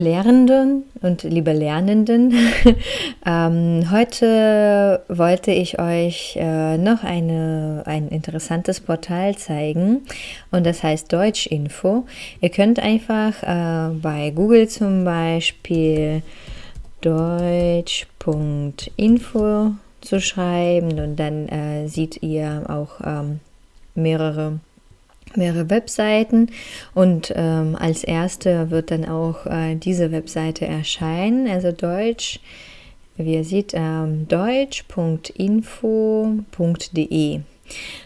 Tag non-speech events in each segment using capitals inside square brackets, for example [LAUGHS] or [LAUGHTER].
Lehrenden und liebe Lernenden, [LAUGHS] ähm, heute wollte ich euch äh, noch eine, ein interessantes Portal zeigen und das heißt Deutschinfo. Ihr könnt einfach äh, bei Google zum Beispiel deutsch.info zu schreiben und dann äh, seht ihr auch ähm, mehrere mehrere Webseiten und ähm, als erste wird dann auch äh, diese Webseite erscheinen, also Deutsch, wie ihr seht, ähm, deutsch.info.de.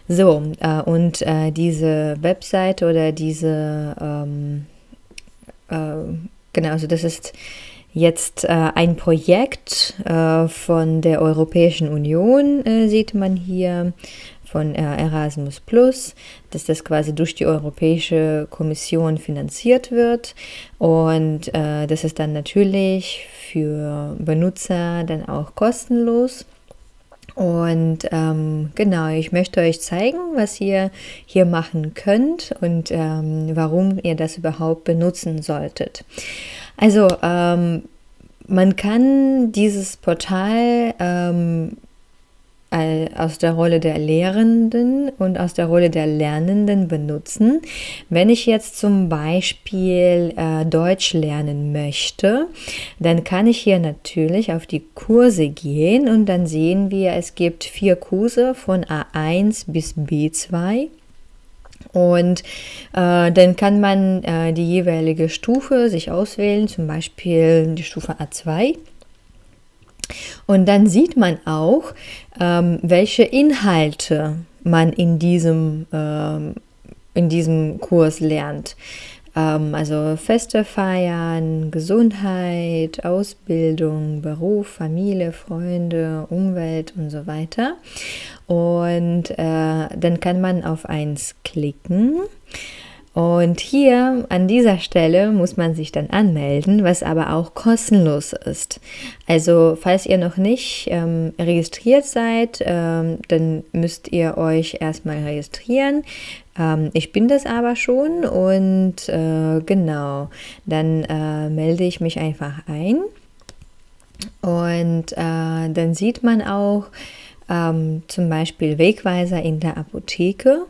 So, äh, und äh, diese Webseite oder diese, ähm, äh, genau, also das ist jetzt äh, ein Projekt äh, von der Europäischen Union, sieht man hier von Erasmus Plus, dass das quasi durch die Europäische Kommission finanziert wird und äh, das ist dann natürlich für Benutzer dann auch kostenlos. Und ähm, genau, ich möchte euch zeigen, was ihr hier machen könnt und ähm, warum ihr das überhaupt benutzen solltet. Also, ähm, man kann dieses Portal ähm, aus der Rolle der Lehrenden und aus der Rolle der Lernenden benutzen. Wenn ich jetzt zum Beispiel äh, Deutsch lernen möchte, dann kann ich hier natürlich auf die Kurse gehen und dann sehen wir, es gibt vier Kurse von A1 bis B2. Und äh, dann kann man äh, die jeweilige Stufe sich auswählen, zum Beispiel die Stufe A2. Und dann sieht man auch, ähm, welche Inhalte man in diesem, ähm, in diesem Kurs lernt. Ähm, also Feste feiern, Gesundheit, Ausbildung, Beruf, Familie, Freunde, Umwelt und so weiter. Und äh, dann kann man auf eins klicken. Und hier an dieser Stelle muss man sich dann anmelden, was aber auch kostenlos ist. Also falls ihr noch nicht ähm, registriert seid, ähm, dann müsst ihr euch erstmal registrieren. Ähm, ich bin das aber schon und äh, genau, dann äh, melde ich mich einfach ein. Und äh, dann sieht man auch ähm, zum Beispiel Wegweiser in der Apotheke.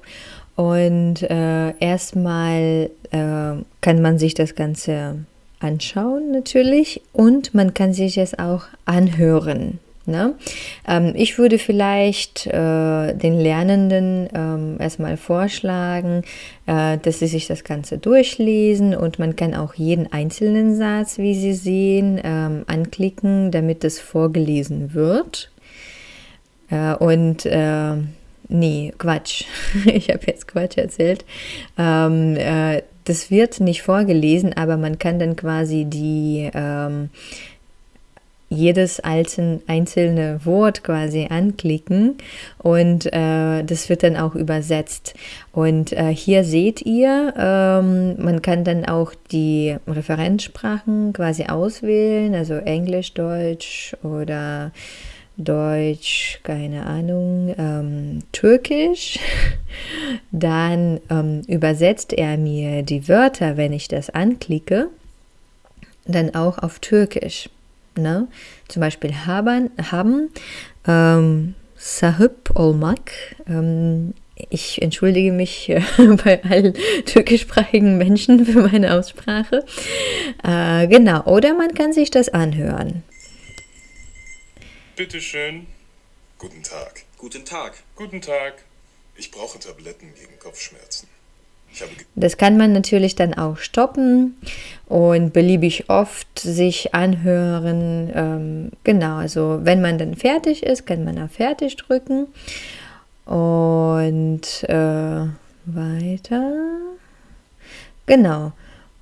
Und äh, erstmal äh, kann man sich das Ganze anschauen natürlich und man kann sich es auch anhören. Ne? Ähm, ich würde vielleicht äh, den Lernenden ähm, erstmal vorschlagen, äh, dass sie sich das Ganze durchlesen und man kann auch jeden einzelnen Satz, wie Sie sehen, ähm, anklicken, damit es vorgelesen wird. Äh, und äh, Nee, Quatsch. [LAUGHS] Ich habe jetzt Quatsch erzählt. Ähm, äh, das wird nicht vorgelesen, aber man kann dann quasi die ähm, jedes einzelne Wort quasi anklicken und äh, das wird dann auch übersetzt. Und äh, hier seht ihr, ähm, man kann dann auch die Referenzsprachen quasi auswählen, also Englisch, Deutsch oder Deutsch, keine Ahnung, ähm, Türkisch. [LAUGHS] Dann ähm, übersetzt er mir die Wörter, wenn ich das anklicke, dann auch auf Türkisch. Ne? Zum Beispiel haben, haben ähm, sahip olmak. Ähm, ich entschuldige mich [LAUGHS] bei allen türkischsprachigen Menschen für meine Aussprache. Äh, genau, oder man kann sich das anhören. Bitte schön. Guten Tag. Guten Tag. Guten Tag. Ich brauche Tabletten gegen Kopfschmerzen. das kann man natürlich dann auch stoppen und beliebig oft sich anhören. Ähm, genau, also wenn man dann fertig ist, kann man auf Fertig drücken. Und äh, weiter. Genau,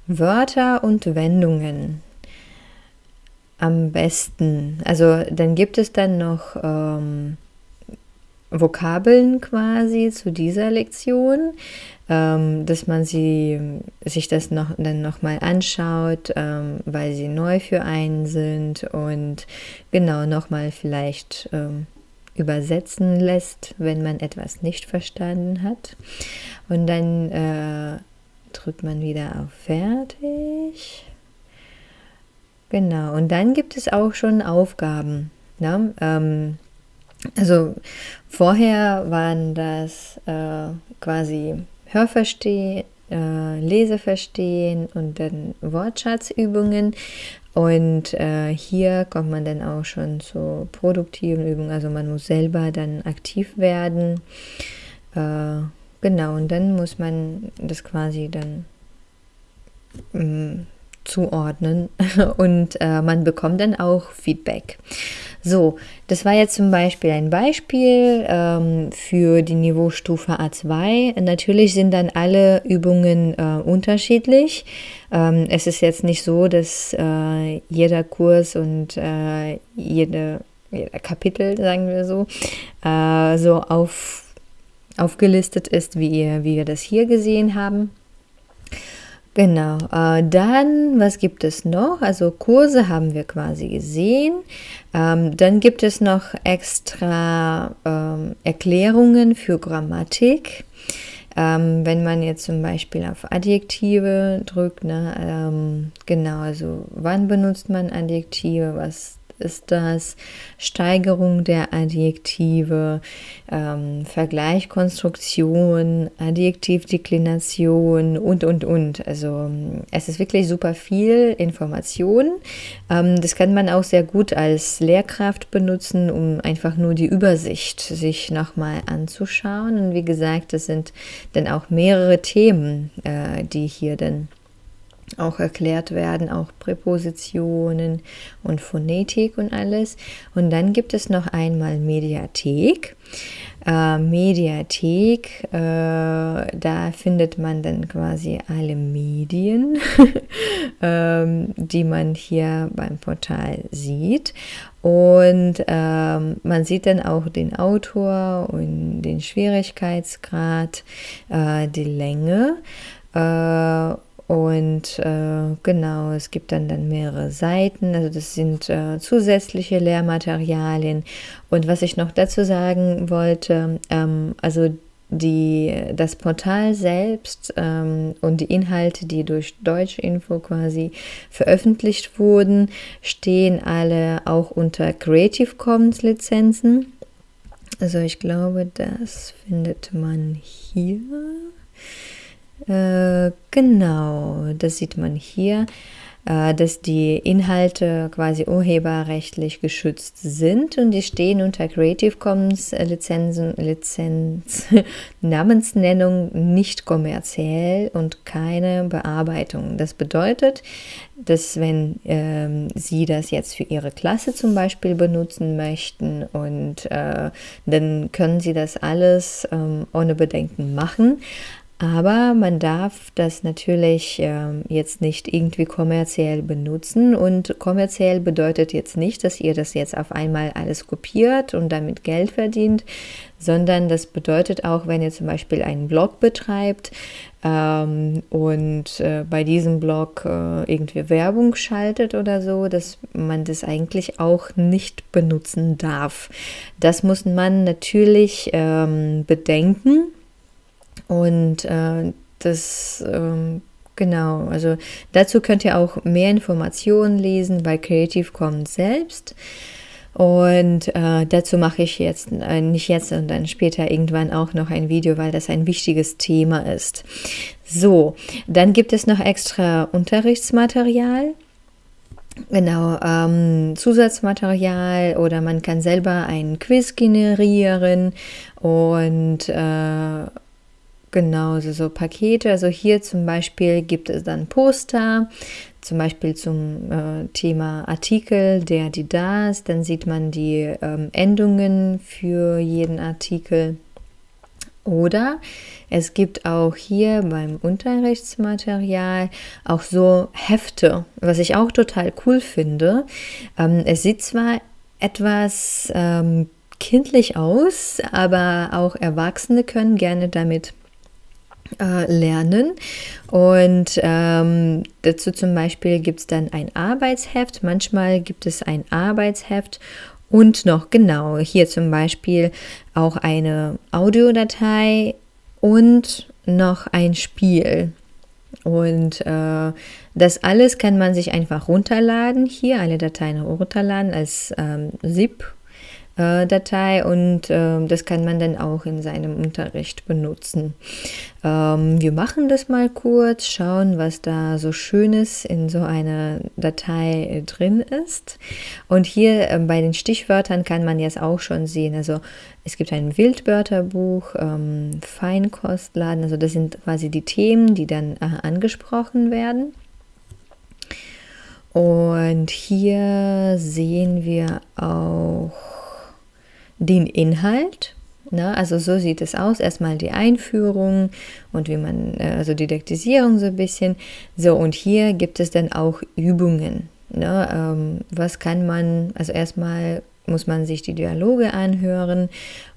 Wörter und Wendungen am besten? Also dann gibt es dann noch ähm, Vokabeln quasi zu dieser Lektion, ähm, dass man sie, sich das noch, dann nochmal anschaut, ähm, weil sie neu für einen sind und genau nochmal vielleicht ähm, übersetzen lässt, wenn man etwas nicht verstanden hat. Und dann äh, drückt man wieder auf Fertig. Genau. Und dann gibt es auch schon Aufgaben. Ne? Ähm, also vorher waren das äh, quasi Hörverstehen, äh, Leseverstehen und dann Wortschatzübungen. Und äh, hier kommt man dann auch schon zu produktiven Übungen. Also man muss selber dann aktiv werden. Äh, genau, und dann muss man das quasi dann mm, zuordnen [LAUGHS] und äh, man bekommt dann auch Feedback. So, das war jetzt zum Beispiel ein Beispiel ähm, für die Niveaustufe A2. Natürlich sind dann alle Übungen äh, unterschiedlich. Ähm, es ist jetzt nicht so, dass äh, jeder Kurs und äh, jede, jeder Kapitel, sagen wir so, äh, so auf, aufgelistet ist, wie, wie wir das hier gesehen haben. Genau, äh, dann, was gibt es noch? Also Kurse haben wir quasi gesehen. Ähm, dann gibt es noch extra ähm, Erklärungen für Grammatik. Ähm, wenn man jetzt zum Beispiel auf Adjektive drückt, ne, ähm, genau, also wann benutzt man Adjektive, was ist das Steigerung der Adjektive, ähm, Vergleichkonstruktion, Adjektivdeklination und, und, und. Also es ist wirklich super viel Information. Ähm, das kann man auch sehr gut als Lehrkraft benutzen, um einfach nur die Übersicht sich nochmal anzuschauen. Und wie gesagt, es sind dann auch mehrere Themen, äh, die hier dann auch erklärt werden, auch Präpositionen und Phonetik und alles. Und dann gibt es noch einmal Mediathek. Äh, Mediathek, äh, da findet man dann quasi alle Medien, [LAUGHS] ähm, die man hier beim Portal sieht. Und ähm, man sieht dann auch den Autor und den Schwierigkeitsgrad, äh, die Länge. Und äh, genau, es gibt dann, dann mehrere Seiten, also das sind äh, zusätzliche Lehrmaterialien. Und was ich noch dazu sagen wollte, ähm, also die, das Portal selbst ähm, und die Inhalte, die durch Deutschinfo quasi veröffentlicht wurden, stehen alle auch unter Creative Commons Lizenzen. Also ich glaube, das findet man hier. Äh, genau, das sieht man hier, äh, dass die Inhalte quasi urheberrechtlich geschützt sind und die stehen unter Creative Commons Lizenzen, Lizenz, [LAUGHS] Namensnennung nicht kommerziell und keine Bearbeitung. Das bedeutet, dass wenn ähm, Sie das jetzt für Ihre Klasse zum Beispiel benutzen möchten und äh, dann können Sie das alles ähm, ohne Bedenken machen. Aber man darf das natürlich äh, jetzt nicht irgendwie kommerziell benutzen. Und kommerziell bedeutet jetzt nicht, dass ihr das jetzt auf einmal alles kopiert und damit Geld verdient, sondern das bedeutet auch, wenn ihr zum Beispiel einen Blog betreibt ähm, und äh, bei diesem Blog äh, irgendwie Werbung schaltet oder so, dass man das eigentlich auch nicht benutzen darf. Das muss man natürlich ähm, bedenken und äh, das, ähm, genau, also dazu könnt ihr auch mehr Informationen lesen bei Creative Commons selbst. Und äh, dazu mache ich jetzt, äh, nicht jetzt, sondern später irgendwann auch noch ein Video, weil das ein wichtiges Thema ist. So, dann gibt es noch extra Unterrichtsmaterial. Genau, ähm, Zusatzmaterial oder man kann selber einen Quiz generieren und äh, Genau, also so Pakete. Also hier zum Beispiel gibt es dann Poster, zum Beispiel zum äh, Thema Artikel, der, die, das. Dann sieht man die ähm, Endungen für jeden Artikel. Oder es gibt auch hier beim Unterrichtsmaterial auch so Hefte, was ich auch total cool finde. Ähm, es sieht zwar etwas ähm, kindlich aus, aber auch Erwachsene können gerne damit äh, lernen. Und ähm, dazu zum Beispiel gibt es dann ein Arbeitsheft. Manchmal gibt es ein Arbeitsheft und noch genau hier zum Beispiel auch eine Audiodatei und noch ein Spiel. Und äh, das alles kann man sich einfach runterladen hier, alle Dateien runterladen als ähm, ZIP äh, Datei und äh, das kann man dann auch in seinem Unterricht benutzen. Ähm, wir machen das mal kurz, schauen, was da so Schönes in so einer Datei äh, drin ist. Und hier äh, bei den Stichwörtern kann man jetzt auch schon sehen, also es gibt ein Wildwörterbuch, ähm, Feinkostladen, also das sind quasi die Themen, die dann äh, angesprochen werden. Und hier sehen wir auch den Inhalt. Na, also so sieht es aus. Erstmal die Einführung und wie man, äh, also Didaktisierung so ein bisschen. So, und hier gibt es dann auch Übungen. Ne? Ähm, was kann man, also erstmal muss man sich die Dialoge anhören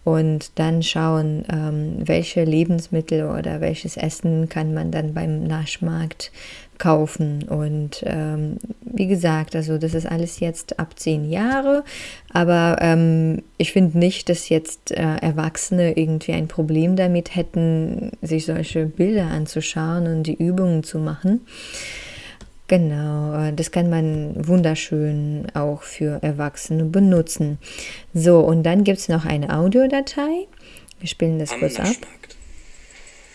und dann schauen, ähm, welche Lebensmittel oder welches Essen kann man dann beim Naschmarkt kaufen. Und ähm, wie gesagt, also das ist alles jetzt ab zehn Jahre, aber ähm, ich finde nicht, dass jetzt äh, Erwachsene irgendwie ein Problem damit hätten, sich solche Bilder anzuschauen und die Übungen zu machen. Genau, äh, das kann man wunderschön auch für Erwachsene benutzen. So, und dann gibt es noch eine Audiodatei. Wir spielen das am kurz ab.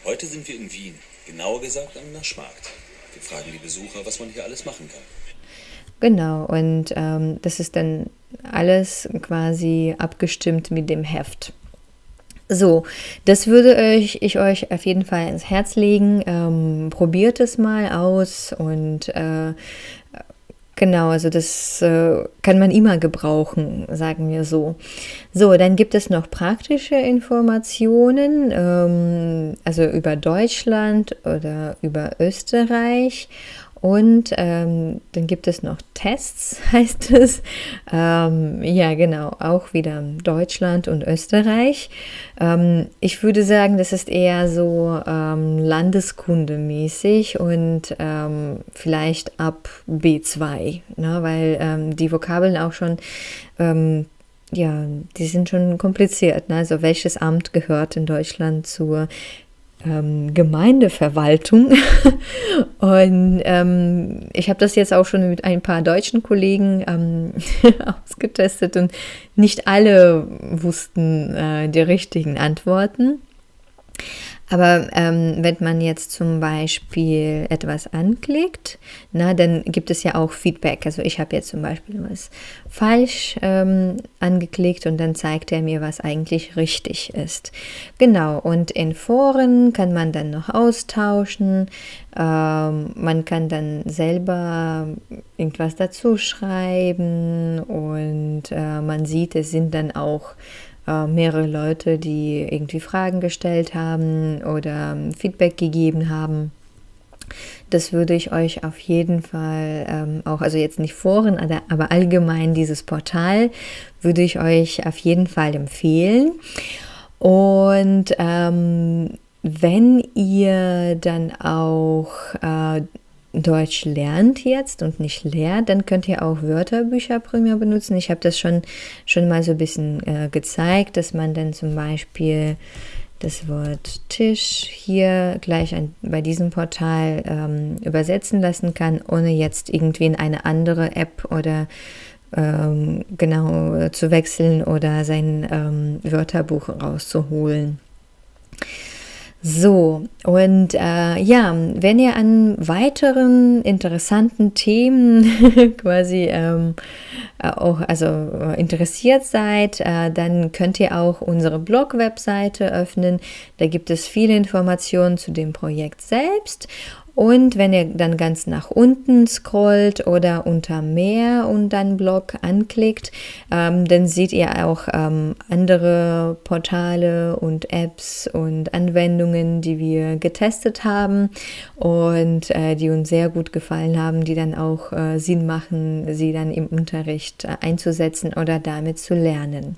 Heute sind wir in Wien, genauer gesagt am Naschmarkt. Fragen die Besucher, was man hier alles machen kann. Genau, und ähm, das ist dann alles quasi abgestimmt mit dem Heft. So, das würde euch, ich euch auf jeden Fall ins Herz legen. Ähm, probiert es mal aus und äh, genau, also das äh, kann man immer gebrauchen, sagen wir so. So, dann gibt es noch praktische Informationen, ähm, also über Deutschland oder über Österreich und ähm, dann gibt es noch Tests, [LAUGHS] heißt es. Ähm, ja, genau, auch wieder Deutschland und Österreich. Ähm, ich würde sagen, das ist eher so ähm, landeskundemäßig und ähm, vielleicht ab B2, ne, weil ähm, die Vokabeln auch schon ähm, ja, die sind schon kompliziert. Ne? Also welches Amt gehört in Deutschland zur ähm, Gemeindeverwaltung. [LAUGHS] Und ähm, ich habe das jetzt auch schon mit ein paar deutschen Kollegen ähm, [LAUGHS] ausgetestet und nicht alle wussten äh, die richtigen Antworten. Aber ähm, wenn man jetzt zum Beispiel etwas anklickt, na, dann gibt es ja auch Feedback. Also ich habe jetzt zum Beispiel was falsch ähm, angeklickt und dann zeigt er mir, was eigentlich richtig ist. Genau, und in Foren kann man dann noch austauschen. Ähm, man kann dann selber irgendwas dazu schreiben und äh, man sieht, es sind dann auch äh, mehrere Leute, die irgendwie Fragen gestellt haben oder ähm, Feedback gegeben haben. Das würde ich euch auf jeden Fall ähm, auch, also jetzt nicht Foren, aber allgemein dieses Portal würde ich euch auf jeden Fall empfehlen. Und ähm, wenn ihr dann auch äh, Deutsch lernt jetzt und nicht lehrt, dann könnt ihr auch Wörterbücher primär benutzen. Ich habe das schon, schon mal so ein bisschen äh, gezeigt, dass man dann zum Beispiel das Wort Tisch hier gleich an, bei diesem Portal ähm, übersetzen lassen kann, ohne jetzt irgendwie in eine andere App oder ähm, genau zu wechseln oder sein ähm, Wörterbuch rauszuholen. So, und äh, ja, wenn ihr an weiteren interessanten Themen [LAUGHS] quasi ähm, äh, auch also interessiert seid, äh, dann könnt ihr auch unsere Blog-Webseite öffnen. Da gibt es viele Informationen zu dem Projekt selbst und wenn ihr dann ganz nach unten scrollt oder unter mehr und dann Blog anklickt, ähm, dann seht ihr auch ähm, andere Portale und Apps und Anwendungen, die wir getestet haben und äh, die uns sehr gut gefallen haben, die dann auch äh, Sinn machen, sie dann im Unterricht äh, einzusetzen oder damit zu lernen.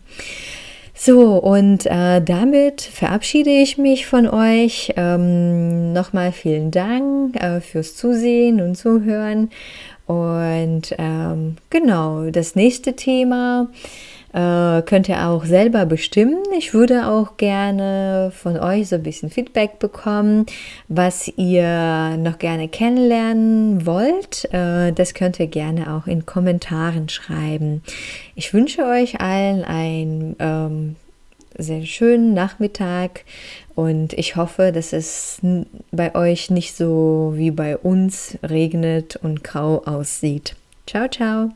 So, und äh, damit verabschiede ich mich von euch. Ähm, Nochmal vielen Dank äh, fürs Zusehen und Zuhören. Und ähm, genau, das nächste Thema äh, könnt ihr auch selber bestimmen. Ich würde auch gerne von euch so ein bisschen Feedback bekommen, was ihr noch gerne kennenlernen wollt. Äh, das könnt ihr gerne auch in Kommentaren schreiben. Ich wünsche euch allen ein ähm, sehr schönen Nachmittag und ich hoffe, dass es bei euch nicht so wie bei uns regnet und grau aussieht. Ciao, ciao.